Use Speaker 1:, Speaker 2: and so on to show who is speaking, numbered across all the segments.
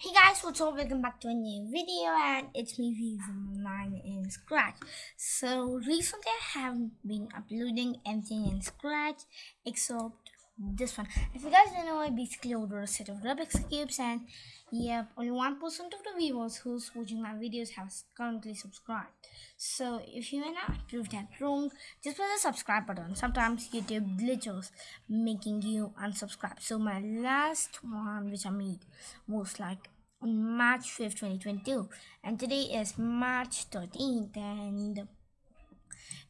Speaker 1: Hey guys, what's up? Welcome back to a new video and it's me V from 9 in Scratch. So recently I haven't been uploading anything in Scratch except this one. If you guys don't know, I basically ordered a set of Rubik's Cubes and yeah, only 1% of the viewers who's watching my videos have currently subscribed. So if you wanna prove that wrong, just press the subscribe button. Sometimes YouTube glitches making you unsubscribe. So my last one which I made was like on March 5th, 2022 and today is March 13th and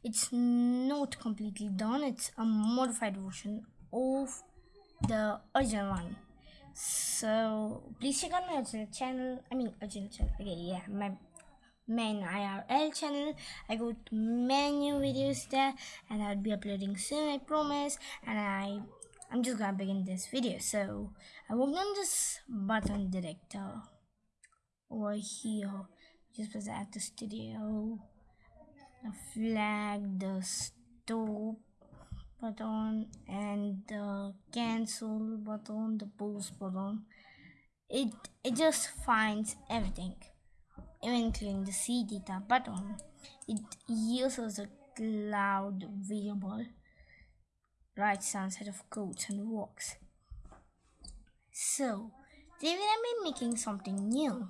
Speaker 1: it's not completely done. It's a modified version of the original one. So please check out my original channel. I mean original channel. Okay yeah my main irl channel. I got many videos there and i'll be uploading soon i promise. And i i'm just gonna begin this video. So i worked on this button director over here. Just press at the studio. Flag the stop button and the cancel button the pause button. It it just finds everything even including the c data button. It uses a cloud variable right some set of codes and works so today we're gonna be making something new.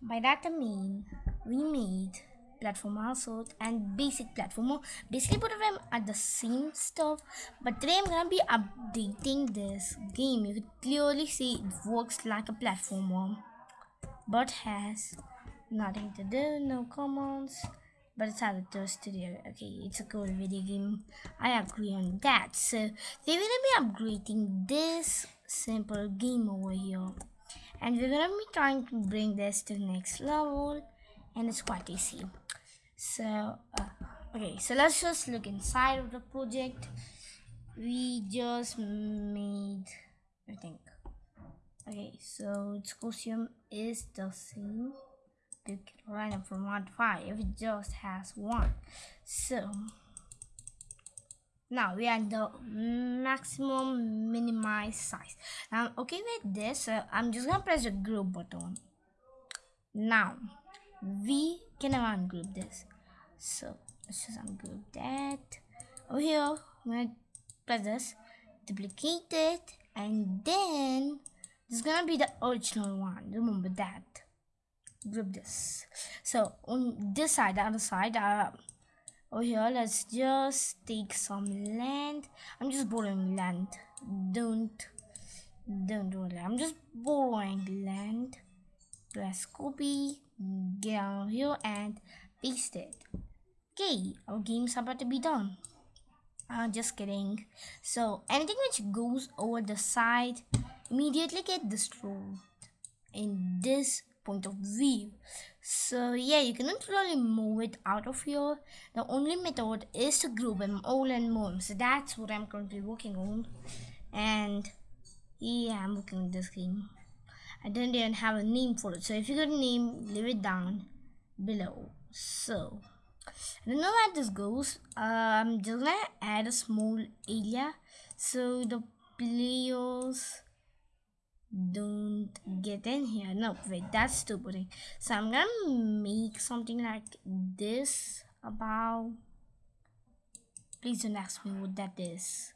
Speaker 1: By that i mean we made platformer sort and basic platformer basically both of them are the same stuff but today i'm gonna be updating this game. You can clearly see it works like a platformer but has nothing to do no commands but it's of the studio. Okay it's a cool video game. I agree on that. So they're gonna be upgrading this simple game over here. And we're gonna be trying to bring this to the next level. And it's quite easy so uh, okay so let's just look inside of the project. We just made I think okay so its costume is the same. You can random from 1 to 5 if it just has one. So now we are the maximum minimize size. Now okay with this so i'm just gonna press the group button. Now we can ungroup this? So let's just ungroup that. Over here i'm gonna press this duplicate it and then this is gonna be the original one. Remember that. Group this. So on this side the other side uh over here let's just take some land. I'm just borrowing land. Don't don't do that i'm just borrowing land. Press copy get down here and paste it okay our game's about to be done. Uh, just kidding. So anything which goes over the side immediately get destroyed in this point of view. So yeah you cannot really move it out of here. The only method is to group them all and move so that's what i'm currently working on. And yeah i'm working on this game I didn't even have a name for it. So if you got a name, leave it down below. So I don't know where this goes. I'm just gonna add a small area so the players don't get in here. No, wait, that's stupid. So I'm gonna make something like this about. Please don't ask me what that is.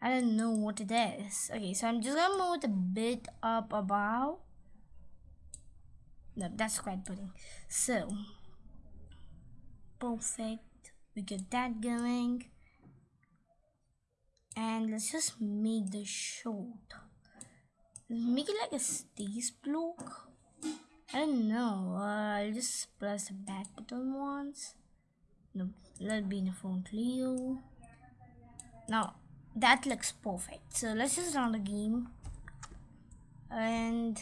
Speaker 1: I don't know what it is. Okay, so I'm just gonna move it a bit up above. No, that's quite pudding. So, perfect. We get that going. And let's just make the short. Make it like a stays block. I don't know. Uh, I'll just press the back button once. No, let it be in the front Leo. Now, that looks perfect. So let's just run the game. And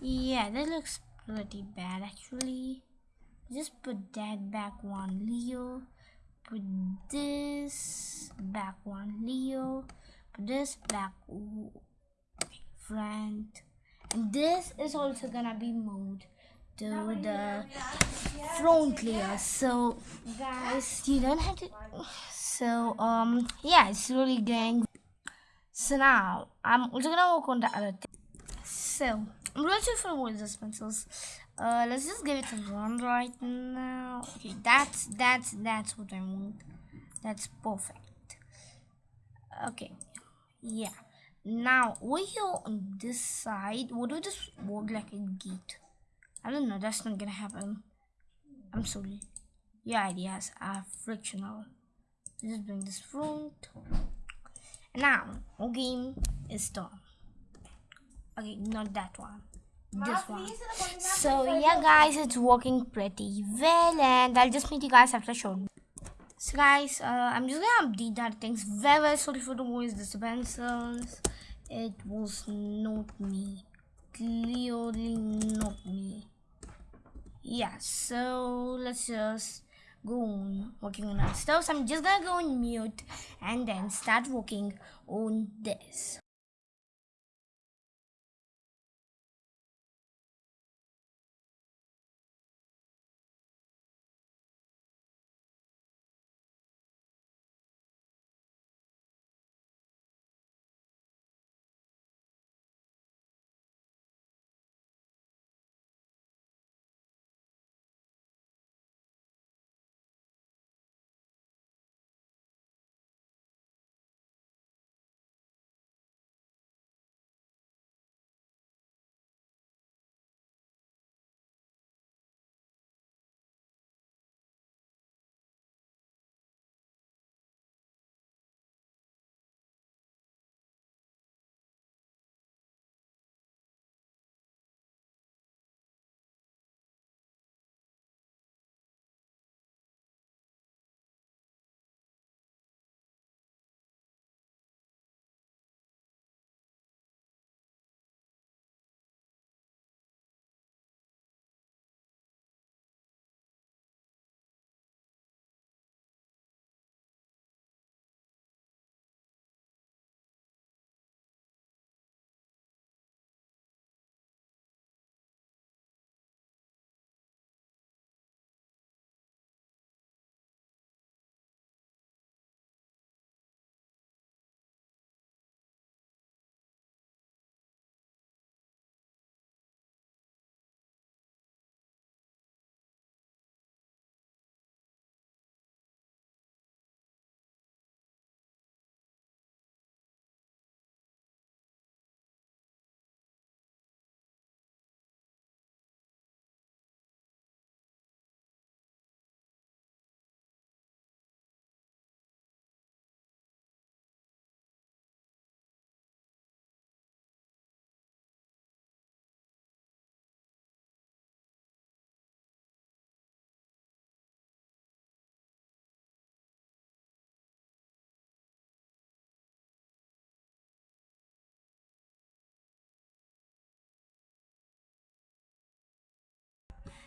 Speaker 1: yeah that looks pretty bad actually. Just put that back one Leo. Put this back one Leo. Put this back front and this is also gonna be moved to the front layer so guys you don't have to so um yeah it's really going so now i'm also gonna work on the other thing so I'm really sorry for voice pencils Uh, let's just give it a run right now. Okay, that's that's that's what I want. That's perfect. Okay, yeah. Now over here on this side, what do this work like a gate? I don't know. That's not gonna happen. I'm sorry. Your ideas are frictional. Just bring this front. Now, our game is done. Okay, not that one. This one. So yeah, guys, it's working pretty well, and I'll just meet you guys after short. So guys, uh, I'm just gonna update that things. Very very sorry for the voice disturbances. It was not me. Clearly not me. Yeah. So let's just go on working on our stuff. So I'm just gonna go on mute and then start working on this.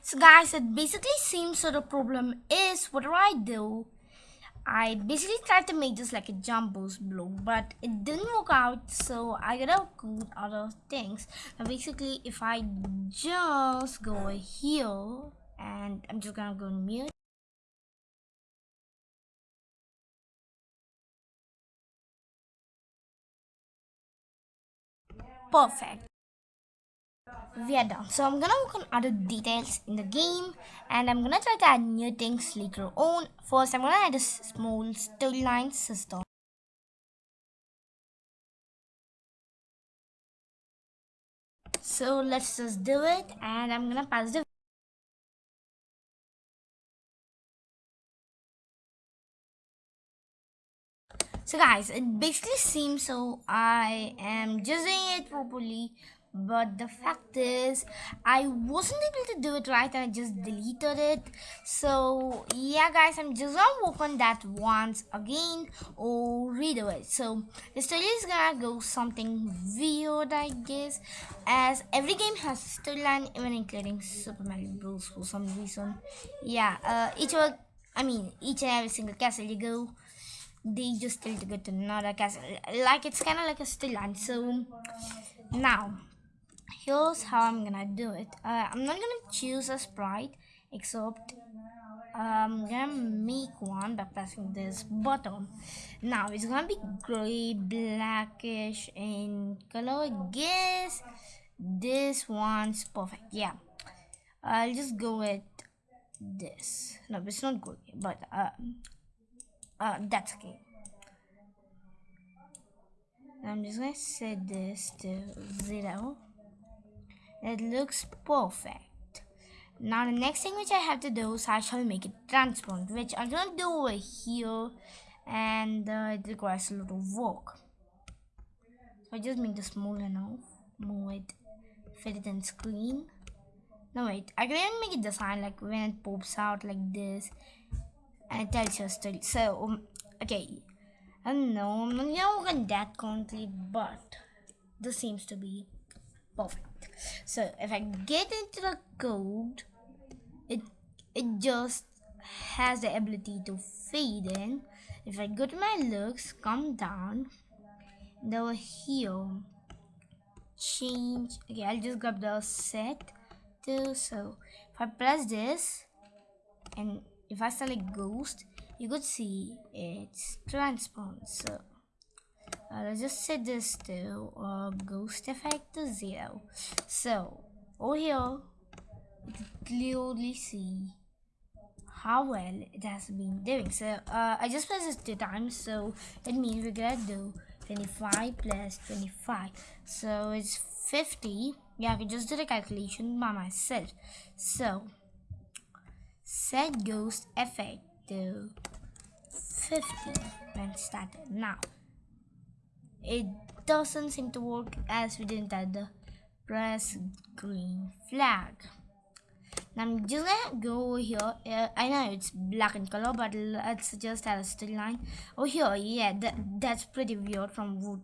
Speaker 1: So guys, it basically seems so the problem is what do I do, I basically tried to make this like a jump boost blow, but it didn't work out. So I gotta go other things. Now basically, if I just go here and I'm just gonna go mute. Perfect we are done. So I'm gonna work on other details in the game and I'm gonna try to add new things later on. First I'm gonna add a small storyline system. So let's just do it and I'm gonna pass the So guys, it basically seems so I am just doing it properly but the fact is i wasn't able to do it right and i just deleted it. So yeah guys i'm just gonna work on that once again or redo it. So the story is gonna go something weird i guess as every game has storyline even including super mario bros. for some reason. Yeah uh each one i mean each and every single castle you go they just tell to go to another castle. Like it's kind of like a storyline. So now here's how I'm gonna do it. Uh, I'm not gonna choose a sprite except I'm gonna make one by pressing this button. Now it's gonna be gray, blackish in color, I guess. this one's perfect yeah I'll just go with this no it's not good but uh, uh that's okay I'm just gonna set this to zero it looks perfect. Now the next thing which I have to do is I shall make it transparent which I'm gonna do over here and uh, it requires a lot of work. So I just make this small enough move it fit it in screen. No wait I can even make it design like when it pops out like this and it tells you a story. So um, okay. I don't know I'm not gonna that currently but this seems to be perfect. So if I get into the code it it just has the ability to fade in. If I go to my looks come down over here change. Okay I'll just grab the set to so if I press this and if I select ghost you could see it's transparent so let's just set this to uh, ghost effect to zero. So over here you can clearly see how well it has been doing. So uh, I just pressed this two times so it means we're gonna do 25 plus 25 so it's 50 yeah I can just do the calculation by myself. So set ghost effect to 50 when started. Now it doesn't seem to work as we didn't add the press green flag now I'm just gonna go here. Uh, I know it's black in color, but let's just add a still line. Oh here, yeah, that, that's pretty weird from what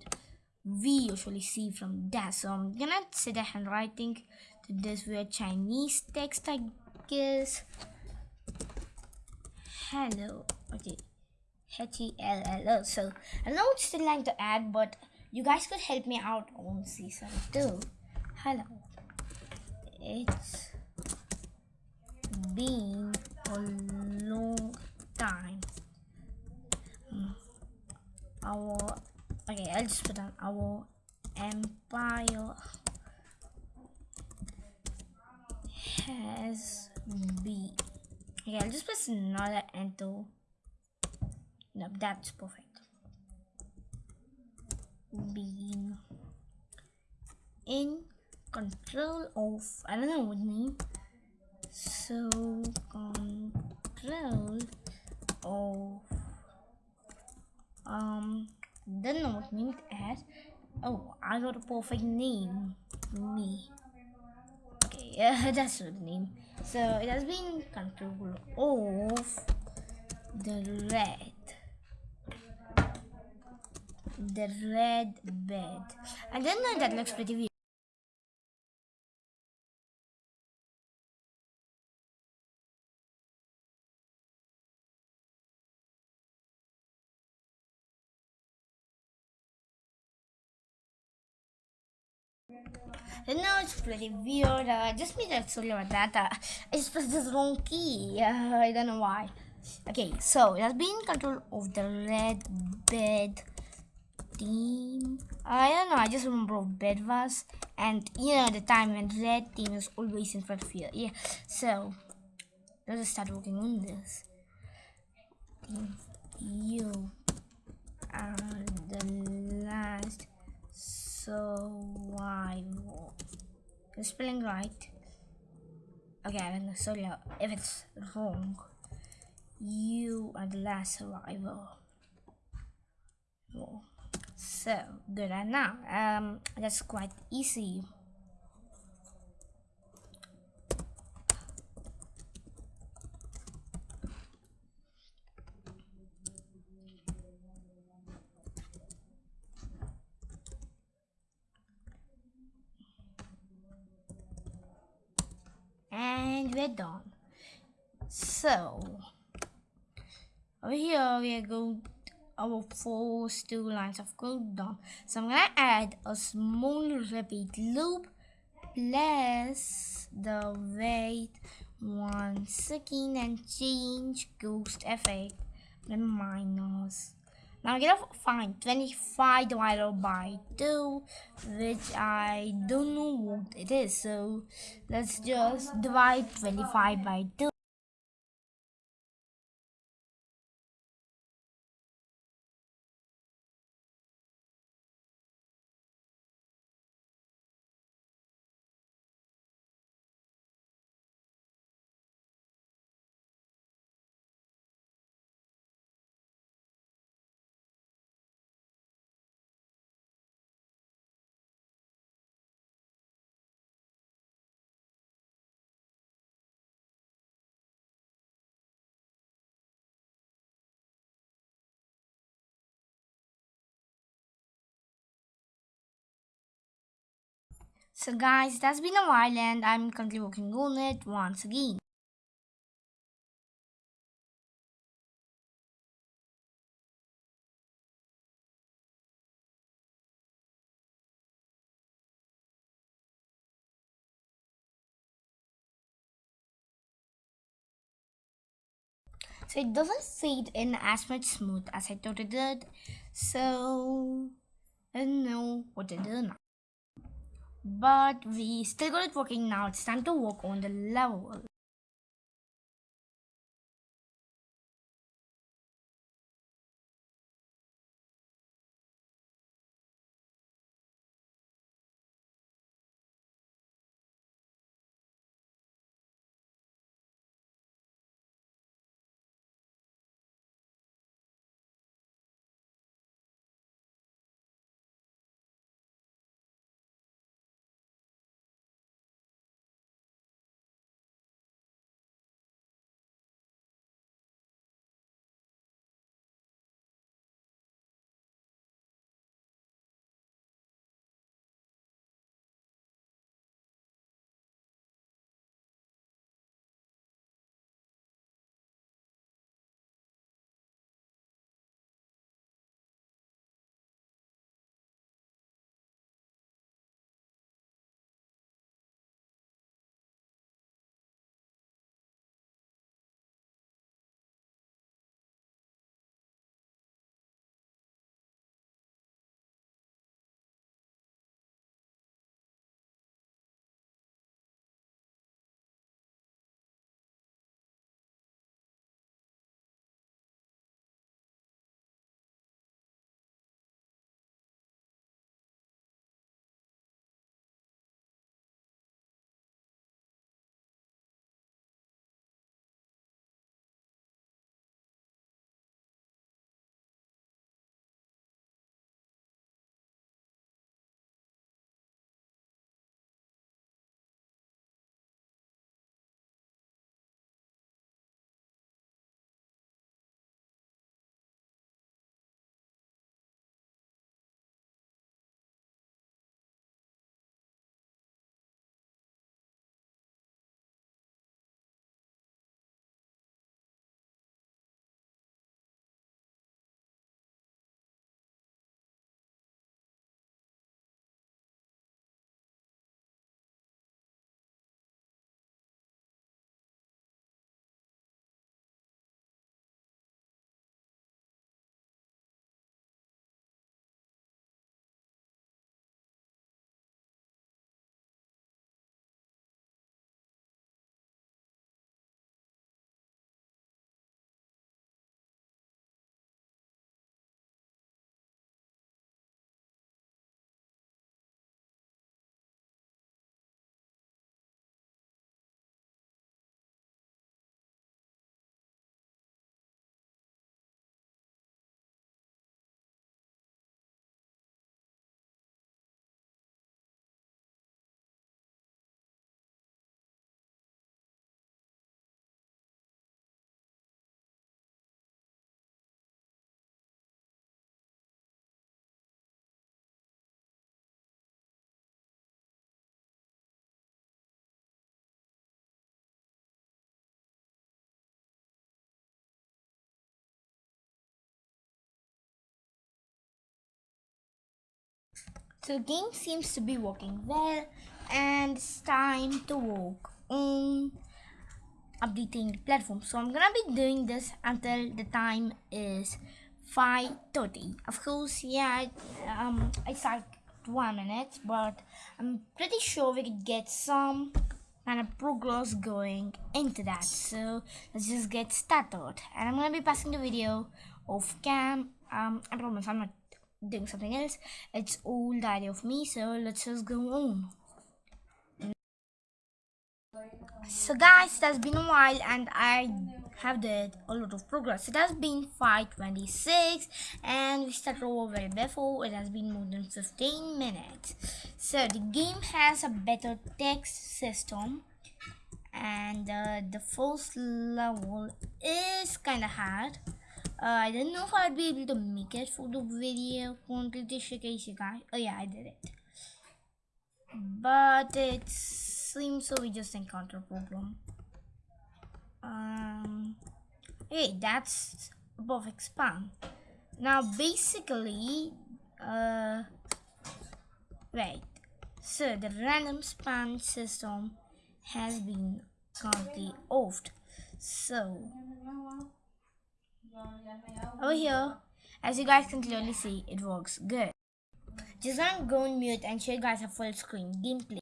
Speaker 1: we usually see from that. So I'm gonna set a handwriting to this weird Chinese text, I guess. Hello. Okay. H-E-L-L-O. So I know it's still line to add, but you guys could help me out on season 2. Hello. It's been a long time. Hmm. Our okay, I'll just put on our empire has been. Okay, I'll just press another enter. No, that's perfect. being in control of I don't know what name so control of um don't know what name it oh I got a perfect name. Me. Okay yeah that's the name. So it has been control of the red the red bed I don't know that looks pretty weird No, it's pretty weird. Uh, just made about that. Uh, I just pressed this wrong key. Uh, I don't know why. Okay, so it has been control of the red bed team. I don't know. I just remember what bed was, and you know the time when red team is always in front of you. Yeah. So let's start working on this. You are the last survival. The spelling right. Okay, I don't know. Sorry if it's wrong. You are the last survivor. Oh. So good. And now, um, that's quite easy. and we're done so over here we are going our first two lines of code done so i'm gonna add a small repeat loop plus the wait one second and change ghost effect then minus Now I'm gonna find 25 divided by 2, which I don't know what it is. So let's just divide 25 by 2. So guys, it has been a while and I'm currently working on it once again. So it doesn't fade in as much smooth as I thought it did. So I don't know what to do now. But we still got it working now. It's time to work on the level. So the game seems to be working well and it's time to work on updating the platform. So I'm gonna be doing this until the time is 5.30 of course yeah um it's like one minute but i'm pretty sure we could get some kind of progress going into that. So let's just get started. And i'm gonna be passing the video off cam. Um i promise i'm not doing something else. It's all the idea of me so let's just go on. So guys it has been a while and i have did a lot of progress. It has been 526 and we started over very before. It has been more than 15 minutes. So the game has a better text system and uh, the first level is kind of hard uh, I don't know if I'd be able to make it for the video completely shaky guys. Oh yeah, I did it. But it seems so we just encounter a problem. Um, hey, that's a perfect span. Now basically, uh, right. So the random span system has been currently offed. So over here, as you guys can clearly see, it works good. Just gonna go on mute and show you guys a full screen gameplay.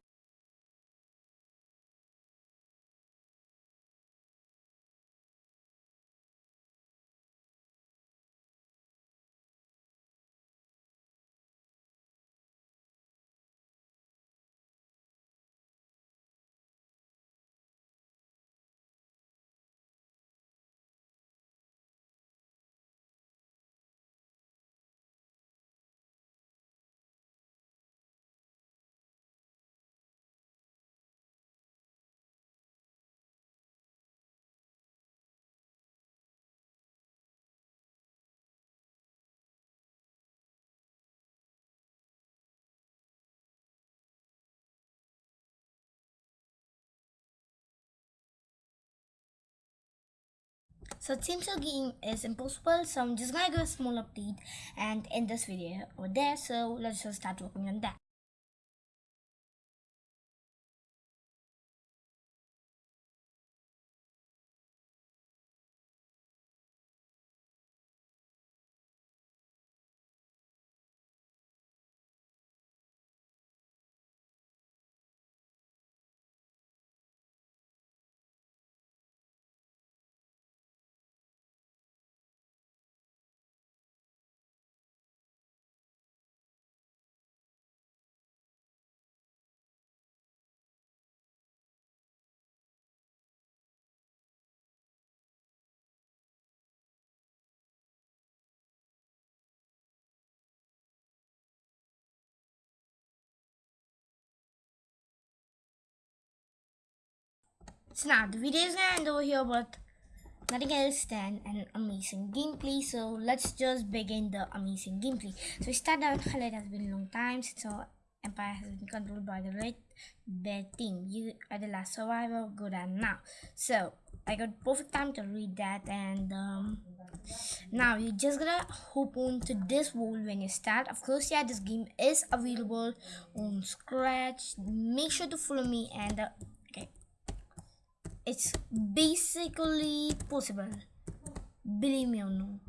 Speaker 1: So it seems game is impossible. So I'm just gonna give a small update and end this video over there. So let's just start working on that. So now the video is gonna end over here, but nothing else than an amazing gameplay. So let's just begin the amazing gameplay. So we start out. It has been a long time since our empire has been controlled by the red bed team. You are the last survivor. Good and now. So I got perfect time to read that and um, now you just gotta hop on to this world when you start of course yeah this game is available on scratch make sure to follow me and uh, it's basically possible. Believe me or not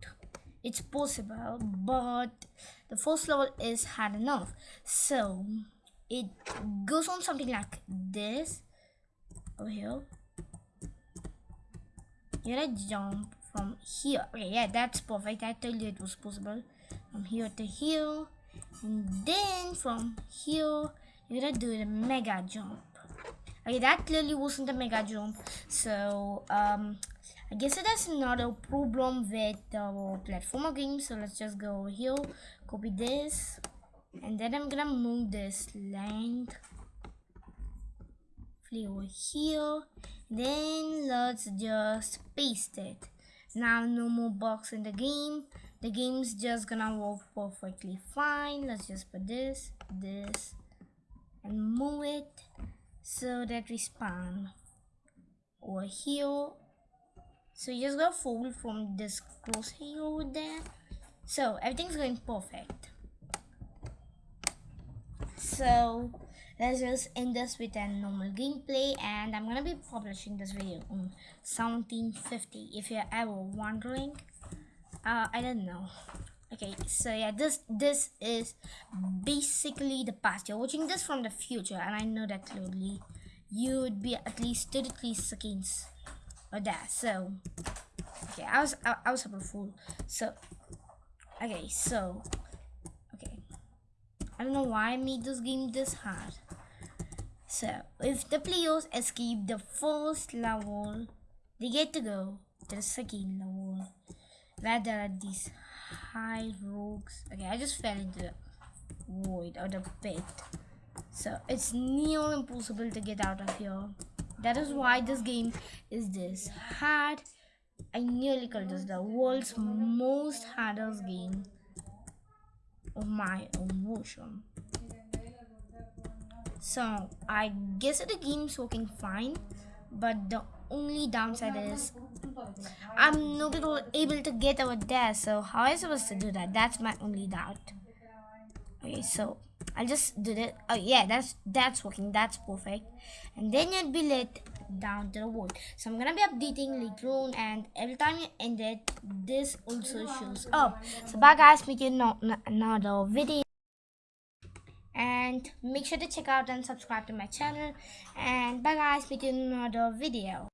Speaker 1: it's possible but the first level is hard enough. So it goes on something like this over here. You gotta jump from here. Okay yeah that's perfect. I told you it was possible. From here to here and then from here you gotta do the mega jump Okay, that clearly wasn't a mega jump. So, um, I guess it has a problem with the platformer game. So let's just go here, copy this, and then I'm gonna move this flee over here. Then let's just paste it. Now no more bugs in the game. The game's just gonna work perfectly fine. Let's just put this, this, and move it so that we spawn over here. So you just gotta fold from this crosshair over there. So everything's going perfect. So let's just end this with a normal gameplay and i'm gonna be publishing this video on 1750 if you're ever wondering uh, I don't know. Okay, so yeah, this this is basically the past. You're watching this from the future, and I know that clearly. You would be at least 33 seconds or that. So, okay, I was I, I was a fool. So, okay, so, okay, I don't know why I made this game this hard. So, if the players escape the first level, they get to go to the second level where there are these high rocks. Okay, I just fell into the void or the pit. So it's near impossible to get out of here. That is why this game is this hard. I nearly called this the world's most hardest game of my own version. So I guess the game's working fine, but the only downside is I'm not able to get over there. So how am I supposed to do that? That's my only doubt. Okay, so I just did it. Oh yeah, that's that's working. That's perfect. And then you'd be let down to the world. So I'm gonna be updating on, and every time you end it, this also shows up. So bye guys, meet you in another video. And make sure to check out and subscribe to my channel. And bye guys, meet you another video.